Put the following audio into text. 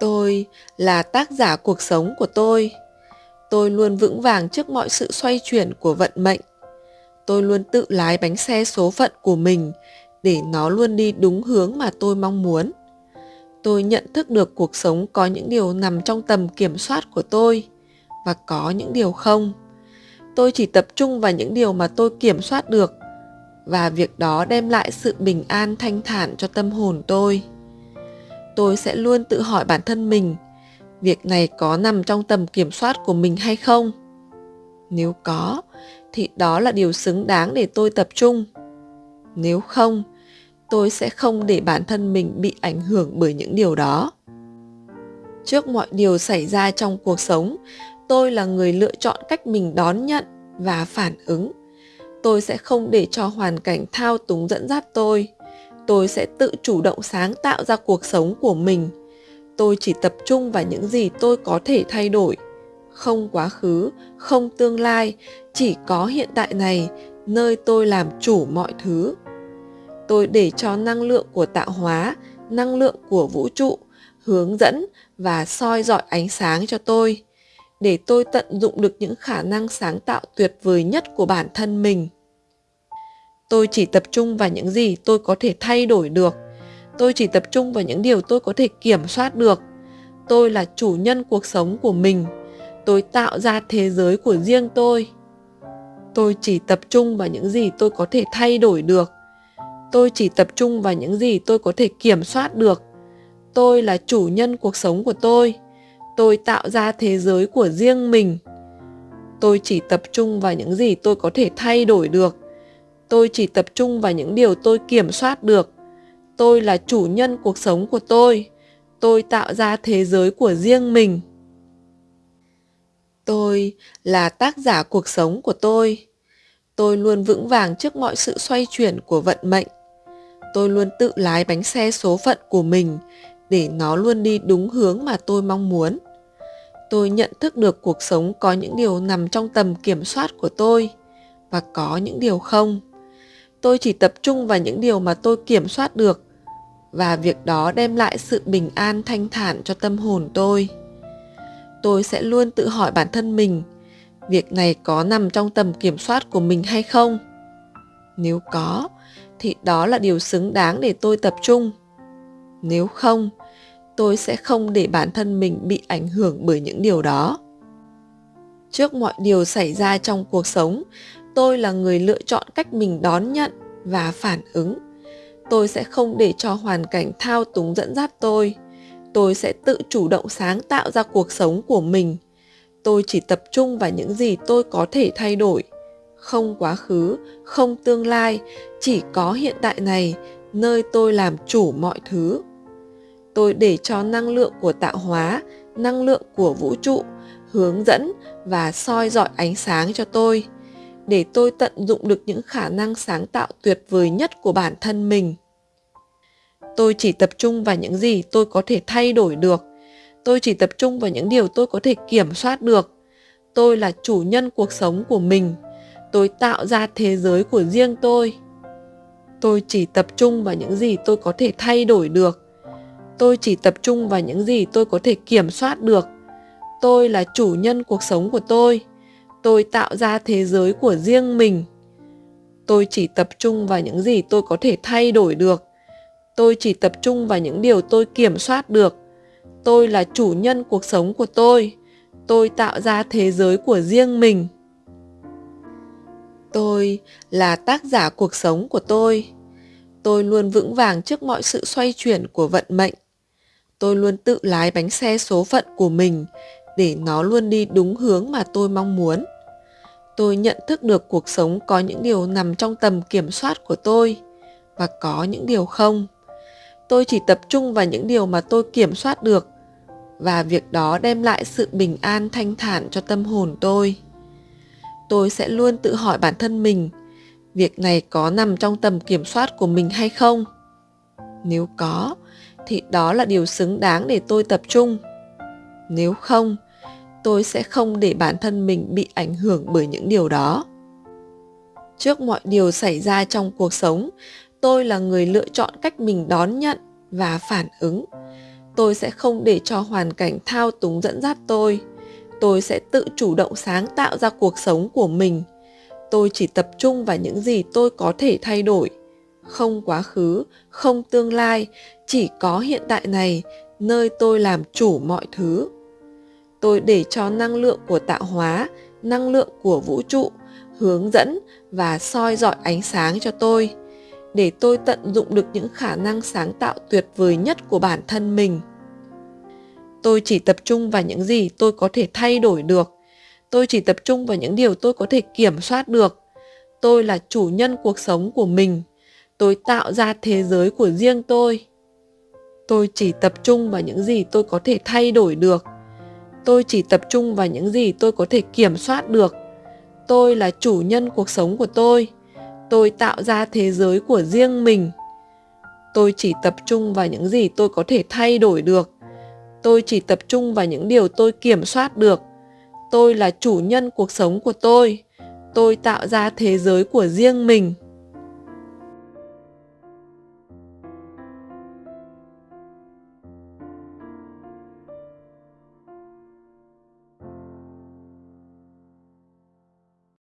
tôi là tác giả cuộc sống của tôi. Tôi luôn vững vàng trước mọi sự xoay chuyển của vận mệnh. Tôi luôn tự lái bánh xe số phận của mình để nó luôn đi đúng hướng mà tôi mong muốn. Tôi nhận thức được cuộc sống có những điều nằm trong tầm kiểm soát của tôi và có những điều không. Tôi chỉ tập trung vào những điều mà tôi kiểm soát được và việc đó đem lại sự bình an thanh thản cho tâm hồn tôi tôi sẽ luôn tự hỏi bản thân mình, việc này có nằm trong tầm kiểm soát của mình hay không? Nếu có, thì đó là điều xứng đáng để tôi tập trung. Nếu không, tôi sẽ không để bản thân mình bị ảnh hưởng bởi những điều đó. Trước mọi điều xảy ra trong cuộc sống, tôi là người lựa chọn cách mình đón nhận và phản ứng. Tôi sẽ không để cho hoàn cảnh thao túng dẫn dắt tôi tôi sẽ tự chủ động sáng tạo ra cuộc sống của mình. Tôi chỉ tập trung vào những gì tôi có thể thay đổi. Không quá khứ, không tương lai, chỉ có hiện tại này, nơi tôi làm chủ mọi thứ. Tôi để cho năng lượng của tạo hóa, năng lượng của vũ trụ hướng dẫn và soi dọi ánh sáng cho tôi, để tôi tận dụng được những khả năng sáng tạo tuyệt vời nhất của bản thân mình tôi chỉ tập trung vào những gì tôi có thể thay đổi được. Tôi chỉ tập trung vào những điều tôi có thể kiểm soát được. Tôi là chủ nhân cuộc sống của mình. Tôi tạo ra thế giới của riêng tôi. Tôi chỉ tập trung vào những gì tôi có thể thay đổi được. Tôi chỉ tập trung vào những gì tôi có thể kiểm soát được. Tôi là chủ nhân cuộc sống của tôi. Tôi tạo ra thế giới của riêng mình. Tôi chỉ tập trung vào những gì tôi có thể thay đổi được tôi chỉ tập trung vào những điều tôi kiểm soát được. Tôi là chủ nhân cuộc sống của tôi. Tôi tạo ra thế giới của riêng mình. Tôi là tác giả cuộc sống của tôi. Tôi luôn vững vàng trước mọi sự xoay chuyển của vận mệnh. Tôi luôn tự lái bánh xe số phận của mình để nó luôn đi đúng hướng mà tôi mong muốn. Tôi nhận thức được cuộc sống có những điều nằm trong tầm kiểm soát của tôi và có những điều không tôi chỉ tập trung vào những điều mà tôi kiểm soát được, và việc đó đem lại sự bình an thanh thản cho tâm hồn tôi. Tôi sẽ luôn tự hỏi bản thân mình, việc này có nằm trong tầm kiểm soát của mình hay không? Nếu có, thì đó là điều xứng đáng để tôi tập trung. Nếu không, tôi sẽ không để bản thân mình bị ảnh hưởng bởi những điều đó. Trước mọi điều xảy ra trong cuộc sống tôi là người lựa chọn cách mình đón nhận và phản ứng. Tôi sẽ không để cho hoàn cảnh thao túng dẫn dắt tôi. Tôi sẽ tự chủ động sáng tạo ra cuộc sống của mình. Tôi chỉ tập trung vào những gì tôi có thể thay đổi. Không quá khứ, không tương lai, chỉ có hiện tại này, nơi tôi làm chủ mọi thứ. Tôi để cho năng lượng của tạo hóa, năng lượng của vũ trụ hướng dẫn và soi dọi ánh sáng cho tôi để tôi tận dụng được những khả năng sáng tạo tuyệt vời nhất của bản thân mình. Tôi chỉ tập trung vào những gì tôi có thể thay đổi được. Tôi chỉ tập trung vào những điều tôi có thể kiểm soát được. Tôi là chủ nhân cuộc sống của mình. Tôi tạo ra thế giới của riêng tôi. Tôi chỉ tập trung vào những gì tôi có thể thay đổi được. Tôi chỉ tập trung vào những gì tôi có thể kiểm soát được. Tôi là chủ nhân cuộc sống của tôi tôi tạo ra thế giới của riêng mình. Tôi chỉ tập trung vào những gì tôi có thể thay đổi được. Tôi chỉ tập trung vào những điều tôi kiểm soát được. Tôi là chủ nhân cuộc sống của tôi. Tôi tạo ra thế giới của riêng mình. Tôi là tác giả cuộc sống của tôi. Tôi luôn vững vàng trước mọi sự xoay chuyển của vận mệnh. Tôi luôn tự lái bánh xe số phận của mình để nó luôn đi đúng hướng mà tôi mong muốn. Tôi nhận thức được cuộc sống có những điều nằm trong tầm kiểm soát của tôi và có những điều không. Tôi chỉ tập trung vào những điều mà tôi kiểm soát được và việc đó đem lại sự bình an thanh thản cho tâm hồn tôi. Tôi sẽ luôn tự hỏi bản thân mình, việc này có nằm trong tầm kiểm soát của mình hay không? Nếu có, thì đó là điều xứng đáng để tôi tập trung. Nếu không tôi sẽ không để bản thân mình bị ảnh hưởng bởi những điều đó. Trước mọi điều xảy ra trong cuộc sống, tôi là người lựa chọn cách mình đón nhận và phản ứng. Tôi sẽ không để cho hoàn cảnh thao túng dẫn dắt tôi. Tôi sẽ tự chủ động sáng tạo ra cuộc sống của mình. Tôi chỉ tập trung vào những gì tôi có thể thay đổi. Không quá khứ, không tương lai, chỉ có hiện tại này, nơi tôi làm chủ mọi thứ tôi để cho năng lượng của tạo hóa, năng lượng của vũ trụ hướng dẫn và soi dọi ánh sáng cho tôi, để tôi tận dụng được những khả năng sáng tạo tuyệt vời nhất của bản thân mình. Tôi chỉ tập trung vào những gì tôi có thể thay đổi được. Tôi chỉ tập trung vào những điều tôi có thể kiểm soát được. Tôi là chủ nhân cuộc sống của mình. Tôi tạo ra thế giới của riêng tôi. Tôi chỉ tập trung vào những gì tôi có thể thay đổi được tôi chỉ tập trung vào những gì tôi có thể kiểm soát được. Tôi là chủ nhân cuộc sống của tôi. Tôi tạo ra thế giới của riêng mình. Tôi chỉ tập trung vào những gì tôi có thể thay đổi được. Tôi chỉ tập trung vào những điều tôi kiểm soát được. Tôi là chủ nhân cuộc sống của tôi. Tôi tạo ra thế giới của riêng mình.